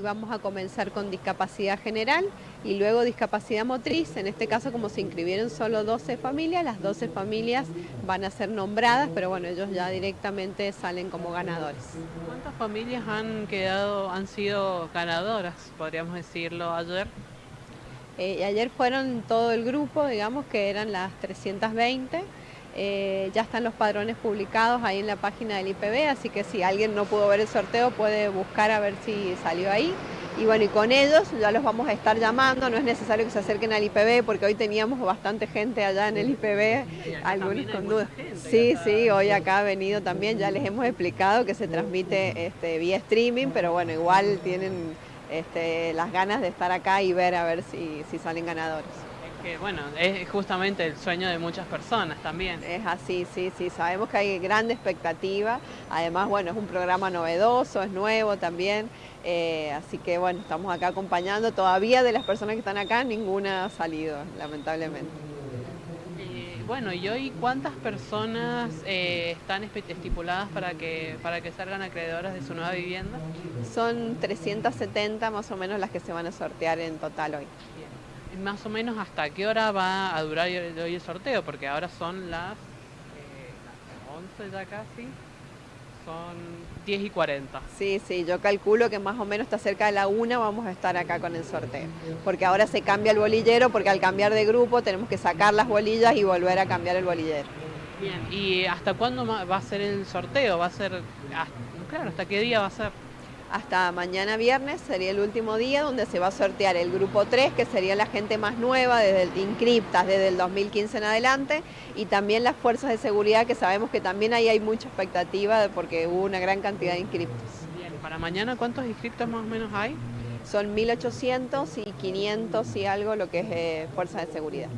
Vamos a comenzar con discapacidad general y luego discapacidad motriz. En este caso, como se inscribieron solo 12 familias, las 12 familias van a ser nombradas, pero bueno, ellos ya directamente salen como ganadores. ¿Cuántas familias han quedado, han sido ganadoras, podríamos decirlo, ayer? Eh, ayer fueron todo el grupo, digamos que eran las 320. Eh, ya están los padrones publicados ahí en la página del IPB, así que si alguien no pudo ver el sorteo puede buscar a ver si salió ahí. Y bueno, y con ellos ya los vamos a estar llamando, no es necesario que se acerquen al IPB porque hoy teníamos bastante gente allá en el IPB, algunos con dudas. Sí, sí, hoy acá ha venido también, ya les hemos explicado que se transmite este, vía streaming, pero bueno, igual tienen este, las ganas de estar acá y ver a ver si, si salen ganadores que bueno, es justamente el sueño de muchas personas también. Es así, sí, sí, sabemos que hay grande expectativa, además bueno, es un programa novedoso, es nuevo también, eh, así que bueno, estamos acá acompañando, todavía de las personas que están acá ninguna ha salido, lamentablemente. bueno, ¿y hoy cuántas personas eh, están estipuladas para que, para que salgan acreedoras de su nueva vivienda? Son 370 más o menos las que se van a sortear en total hoy más o menos hasta qué hora va a durar hoy el sorteo, porque ahora son las, 11 eh, ya casi, son 10 y 40. Sí, sí, yo calculo que más o menos está cerca de la una vamos a estar acá con el sorteo, porque ahora se cambia el bolillero, porque al cambiar de grupo tenemos que sacar las bolillas y volver a cambiar el bolillero. Bien, ¿y hasta cuándo va a ser el sorteo? ¿Va a ser, claro, hasta qué día va a ser? Hasta mañana viernes sería el último día donde se va a sortear el grupo 3, que sería la gente más nueva, desde el Incriptas, desde el 2015 en adelante, y también las fuerzas de seguridad, que sabemos que también ahí hay mucha expectativa porque hubo una gran cantidad de inscriptos. Bien, para mañana, ¿cuántos inscriptos más o menos hay? Son 1.800 y 500 y algo lo que es eh, fuerza de seguridad.